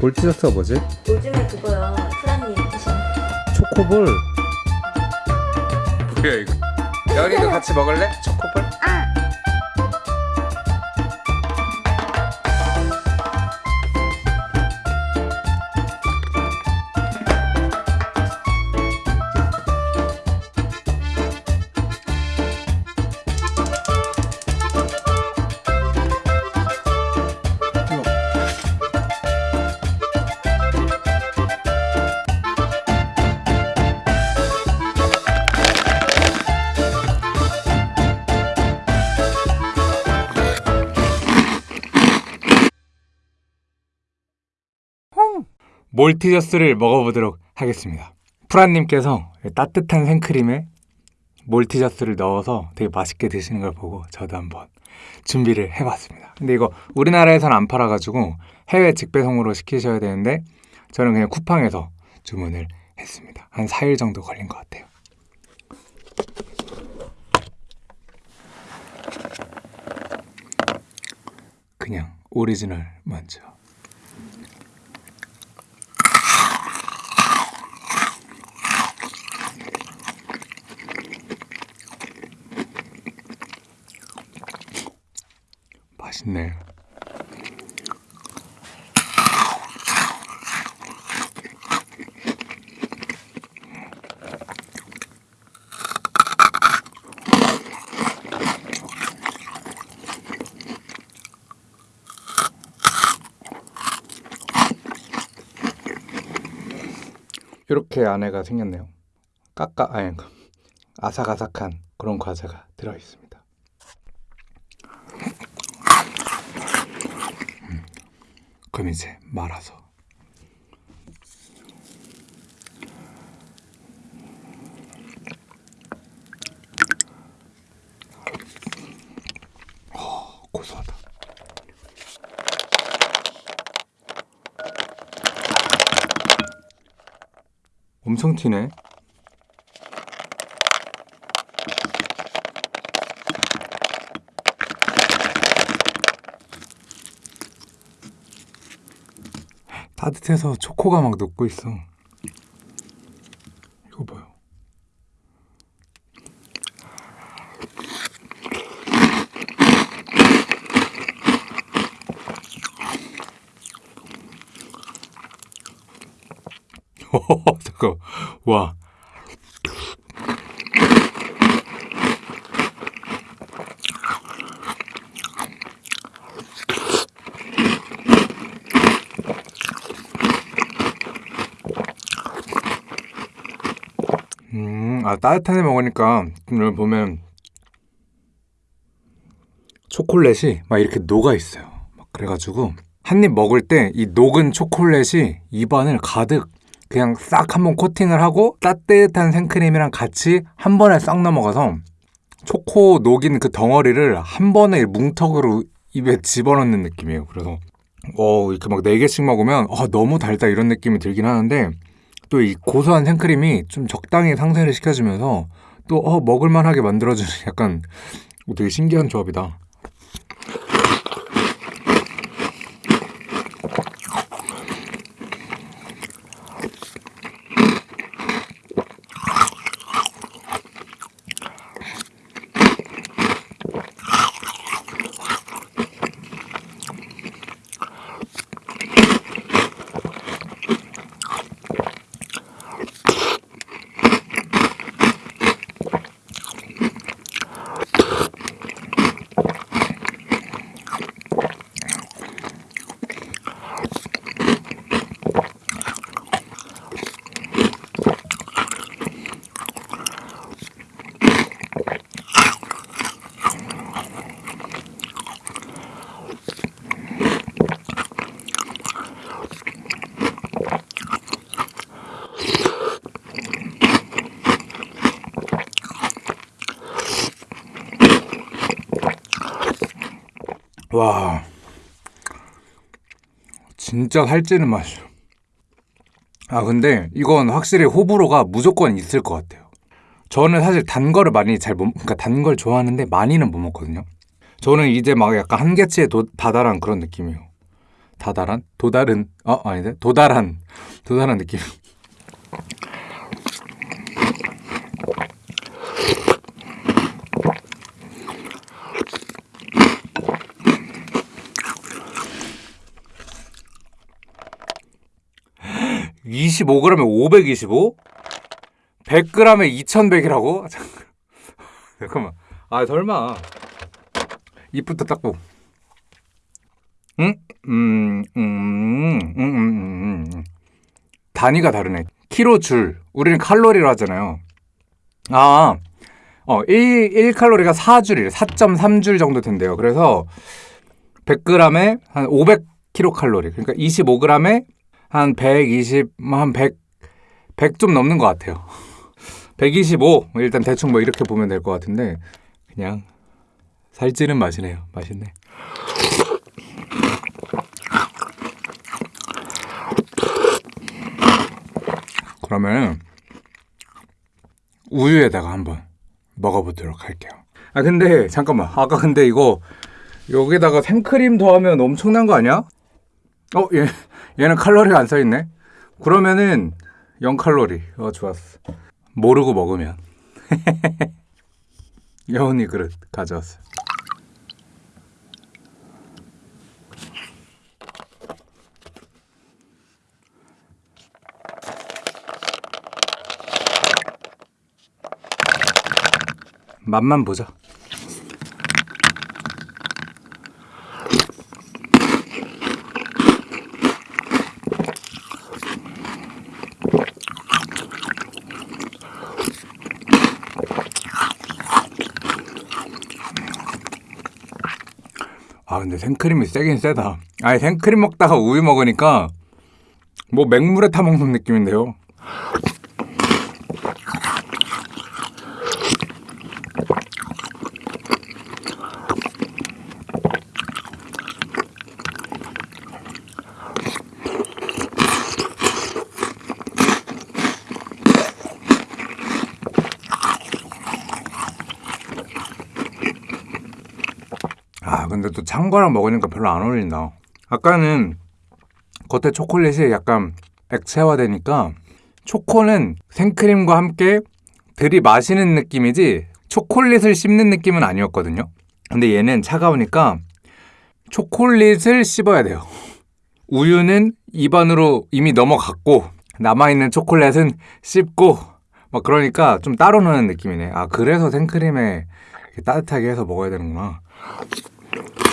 볼티저스가 뭐지? 요즘에 그거요. 프란님 드신 초코볼 뭐야 이거 여린이도 같이 먹을래? 초코볼? 몰티저스를 먹어보도록 하겠습니다. 프란님께서 따뜻한 생크림에 몰티저스를 넣어서 되게 맛있게 드시는 걸 보고 저도 한번 준비를 해봤습니다. 근데 이거 우리나라에서는 안 팔아가지고 해외 직배송으로 시키셔야 되는데 저는 그냥 쿠팡에서 주문을 했습니다. 한 4일 정도 걸린 것 같아요. 그냥 오리지널 먼저. 맛있네. 이렇게 안에가 생겼네요. 까까 아니 아삭아삭한 그런 과자가 들어 있습니다. 그럼 이제 말아서. 어, 고소하다. 엄청 튀네 따뜻해서 초코가 막 녹고 있어. 이거 봐요. 잠깐, 와. 음, 데 먹으니까 오늘 보면 초콜릿이 막 이렇게 녹아 있어요. 막 그래가지고 한 입 먹을 때 이 녹은 초콜릿이 입안을 가득 그냥 싹 한번 코팅을 하고 따뜻한 생크림이랑 같이 한 번에 싹 넘어가서 초코 녹인 그 덩어리를 한 번에 뭉텅으로 입에 집어넣는 느낌이에요. 그래서 어 이렇게 막 네 개씩 먹으면 아 너무 달다 이런 느낌이 들긴 하는데 또 이 고소한 생크림이 좀 적당히 상쇄를 시켜주면서 또 어, 먹을만하게 만들어주는 약간 되게 신기한 조합이다. 와 진짜 살찌는 맛이야 아 근데 이건 확실히 호불호가 무조건 있을 것 같아요 저는 사실 단 거를 많이 잘 못, 그러니까 단 걸 좋아하는데 많이는 못 먹거든요 저는 이제 막 약간 한계치에 도, 다다란 그런 느낌이에요. 다다란? 도달은? 어, 아닌데? 도달한. 도달한 느낌. (25g에 525) 100g에 2100이라고? 잠깐만. 아 설마. 입부터 닦고. 응? 음, 음, 음, 음, 음, 음. 단위가 다르네. 키로 줄. 우리는 칼로리로 하잖아요. 아 어, 1, 1칼로리가 4줄이래. 4.3줄 정도 된대요. 그래서 100g에 한 500kcal 그러니까 25g에 한 120, 한 100, 100 좀 넘는 것 같아요. 125 일단 대충 뭐 이렇게 보면 될 것 같은데 그냥 살찌는 맛이네요. 맛있네. 그러면 우유에다가 한번 먹어보도록 할게요. 아 근데 잠깐만. 아까 근데 이거 여기다가 생크림 더하면 엄청난 거 아니야? 어? 얘, 얘는 칼로리가 안 써있네. 그러면은 0칼로리. 어 좋았어. 모르고 먹으면. 여운이 그릇 가져왔어요 맛만 보자 아 근데 생크림이 세긴 세다. 아니 생크림 먹다가 우유 먹으니까 뭐 맹물에 타 먹는 느낌인데요 근데 또 찬 거랑 먹으니까 별로 안 어울린다. 아까는 겉에 초콜릿이 약간 액체화되니까 초코는 생크림과 함께 들이마시는 느낌이지 초콜릿을 씹는 느낌은 아니었거든요. 근데 얘는 차가우니까 초콜릿을 씹어야 돼요. 우유는 입안으로 이미 넘어갔고 남아있는 초콜릿은 씹고 막 그러니까 좀 따로 노는 느낌이네. 아 그래서 생크림에 따뜻하게 해서 먹어야 되는구나 Thank you.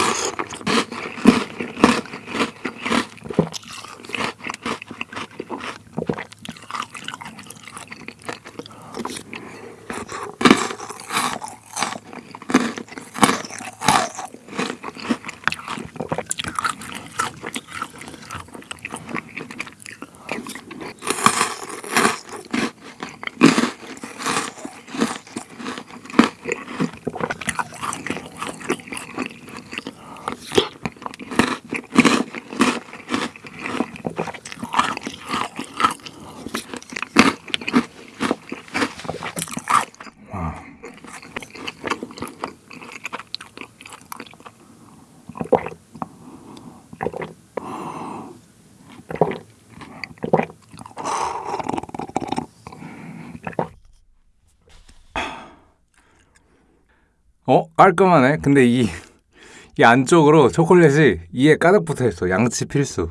어? 깔끔하네. 근데 이, 이 안쪽으로 초콜릿이 이에 가득 붙어 있어. 양치 필수.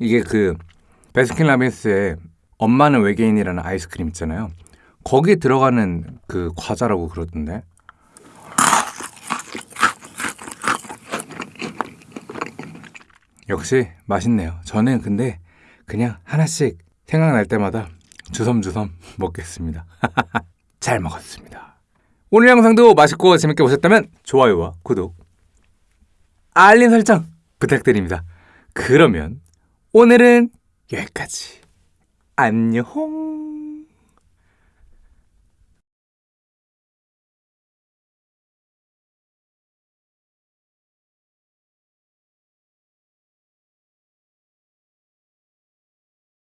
이게 그 베스킨라빈스의 엄마는 외계인이라는 아이스크림 있잖아요. 거기에 들어가는 그 과자라고 그러던데. 역시 맛있네요. 저는 근데 그냥 하나씩 생각날 때마다 주섬주섬 먹겠습니다. 잘 먹었습니다. 오늘 영상도 맛있고 재밌게 보셨다면 좋아요와 구독, 알림 설정 부탁드립니다. 그러면 오늘은 여기까지. 안녕.